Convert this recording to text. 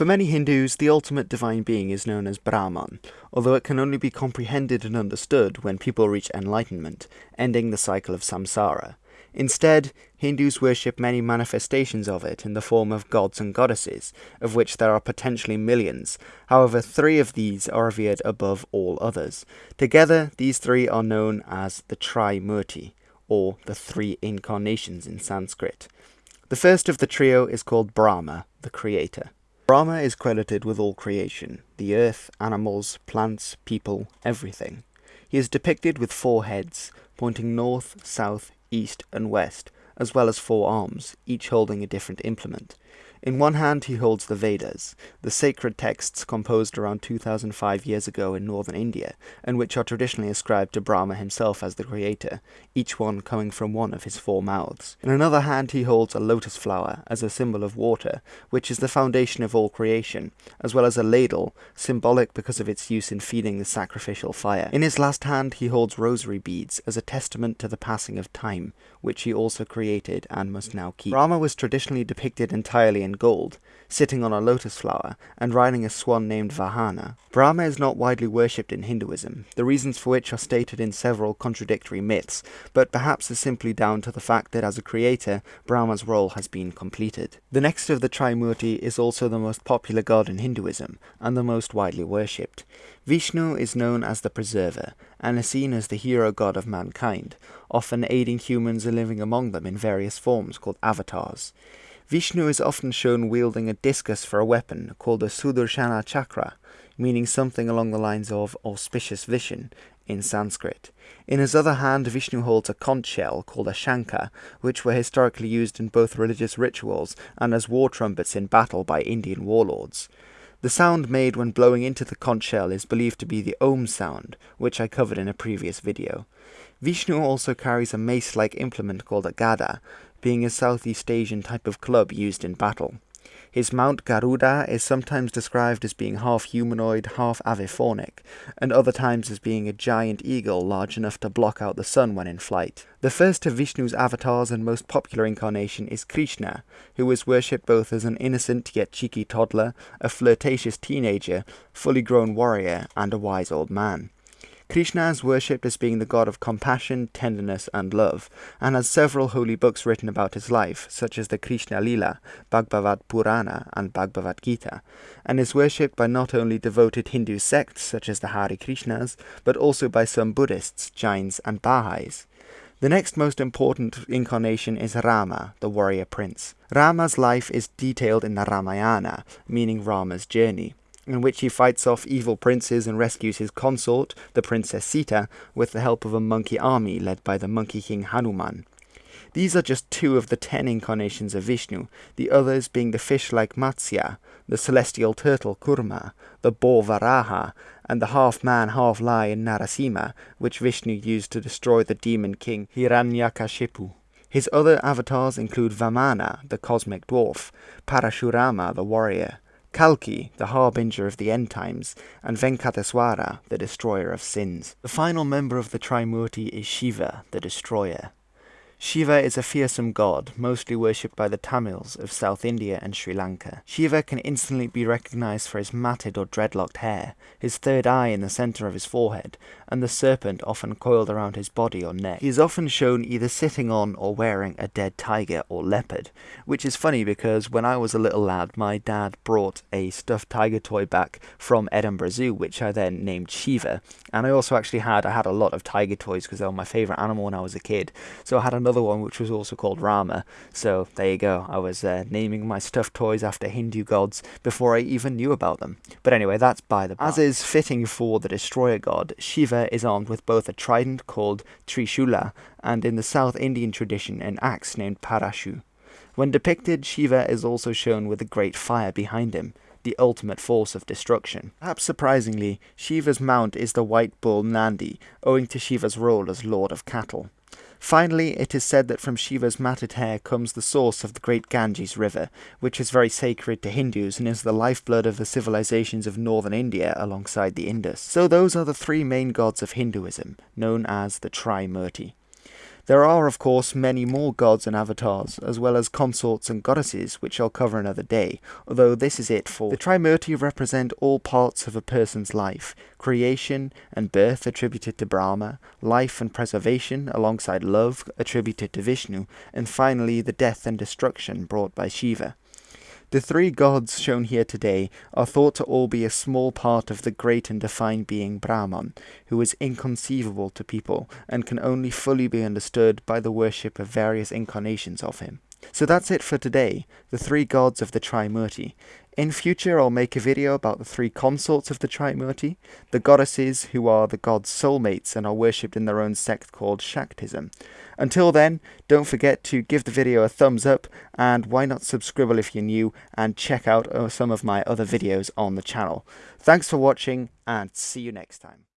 For many Hindus, the ultimate divine being is known as Brahman, although it can only be comprehended and understood when people reach enlightenment, ending the cycle of samsara. Instead, Hindus worship many manifestations of it in the form of gods and goddesses, of which there are potentially millions. However, three of these are revered above all others. Together, these three are known as the Trimurti, or the three incarnations in Sanskrit. The first of the trio is called Brahma, the creator. Brahma is credited with all creation the earth, animals, plants, people, everything. He is depicted with four heads, pointing north, south, east, and west, as well as four arms, each holding a different implement. In one hand he holds the Vedas, the sacred texts composed around 2005 years ago in northern India, and which are traditionally ascribed to Brahma himself as the creator, each one coming from one of his four mouths. In another hand he holds a lotus flower as a symbol of water, which is the foundation of all creation, as well as a ladle, symbolic because of its use in feeding the sacrificial fire. In his last hand he holds rosary beads as a testament to the passing of time, which he also created and must now keep. Brahma was traditionally depicted entirely in in gold, sitting on a lotus flower, and riding a swan named Vahana. Brahma is not widely worshipped in Hinduism, the reasons for which are stated in several contradictory myths, but perhaps is simply down to the fact that as a creator, Brahma's role has been completed. The next of the Trimurti is also the most popular god in Hinduism, and the most widely worshipped. Vishnu is known as the Preserver, and is seen as the hero god of mankind, often aiding humans living among them in various forms called avatars. Vishnu is often shown wielding a discus for a weapon called a Sudarshana Chakra, meaning something along the lines of auspicious vision in Sanskrit. In his other hand, Vishnu holds a conch shell called a shankha, which were historically used in both religious rituals and as war trumpets in battle by Indian warlords. The sound made when blowing into the conch shell is believed to be the Om sound, which I covered in a previous video. Vishnu also carries a mace-like implement called a gada, being a Southeast Asian type of club used in battle. His mount Garuda is sometimes described as being half humanoid, half avifaunic, and other times as being a giant eagle large enough to block out the sun when in flight. The first of Vishnu's avatars and most popular incarnation is Krishna, who is worshipped both as an innocent yet cheeky toddler, a flirtatious teenager, fully grown warrior, and a wise old man. Krishna is worshipped as being the god of compassion, tenderness, and love, and has several holy books written about his life, such as the Krishna Lila, Bhagavad Purana, and Bhagavad Gita, and is worshipped by not only devoted Hindu sects such as the Hare Krishnas, but also by some Buddhists, Jains, and Baha'is. The next most important incarnation is Rama, the warrior prince. Rama's life is detailed in the Ramayana, meaning Rama's journey in which he fights off evil princes and rescues his consort, the Princess Sita, with the help of a monkey army led by the Monkey King Hanuman. These are just two of the ten incarnations of Vishnu, the others being the fish-like Matsya, the celestial turtle Kurma, the boar Varaha, and the half-man, half-lion Narasimha, which Vishnu used to destroy the demon king Hiranyakashipu. His other avatars include Vamana, the cosmic dwarf, Parashurama, the warrior, Kalki, the harbinger of the end times, and Venkateswara, the destroyer of sins. The final member of the Trimurti is Shiva, the destroyer. Shiva is a fearsome god, mostly worshipped by the Tamils of South India and Sri Lanka. Shiva can instantly be recognized for his matted or dreadlocked hair, his third eye in the center of his forehead, and the serpent often coiled around his body or neck. He is often shown either sitting on or wearing a dead tiger or leopard, which is funny because when I was a little lad, my dad brought a stuffed tiger toy back from Edinburgh Zoo, which I then named Shiva. And I also actually had, I had a lot of tiger toys because they were my favorite animal when I was a kid. So I had another another one which was also called Rama. So there you go. I was uh, naming my stuffed toys after Hindu gods before I even knew about them. But anyway, that's by the. As is fitting for the destroyer god, Shiva is armed with both a trident called Trishula and in the South Indian tradition an axe named Parashu. When depicted, Shiva is also shown with a great fire behind him the ultimate force of destruction. Perhaps surprisingly, Shiva's mount is the white bull Nandi, owing to Shiva's role as lord of cattle. Finally, it is said that from Shiva's matted hair comes the source of the great Ganges river, which is very sacred to Hindus and is the lifeblood of the civilizations of northern India alongside the Indus. So those are the three main gods of Hinduism, known as the Trimurti. There are, of course, many more gods and avatars, as well as consorts and goddesses, which I'll cover another day, although this is it for. The Trimurti represent all parts of a person's life creation and birth attributed to Brahma, life and preservation alongside love attributed to Vishnu, and finally the death and destruction brought by Shiva. The three gods shown here today are thought to all be a small part of the great and divine being Brahman, who is inconceivable to people and can only fully be understood by the worship of various incarnations of him. So that's it for today, the three gods of the Trimurti. In future I'll make a video about the three consorts of the Trimurti, the goddesses who are the gods' soulmates and are worshipped in their own sect called Shaktism. Until then, don't forget to give the video a thumbs up and why not subscribe if you're new and check out uh, some of my other videos on the channel. Thanks for watching and see you next time.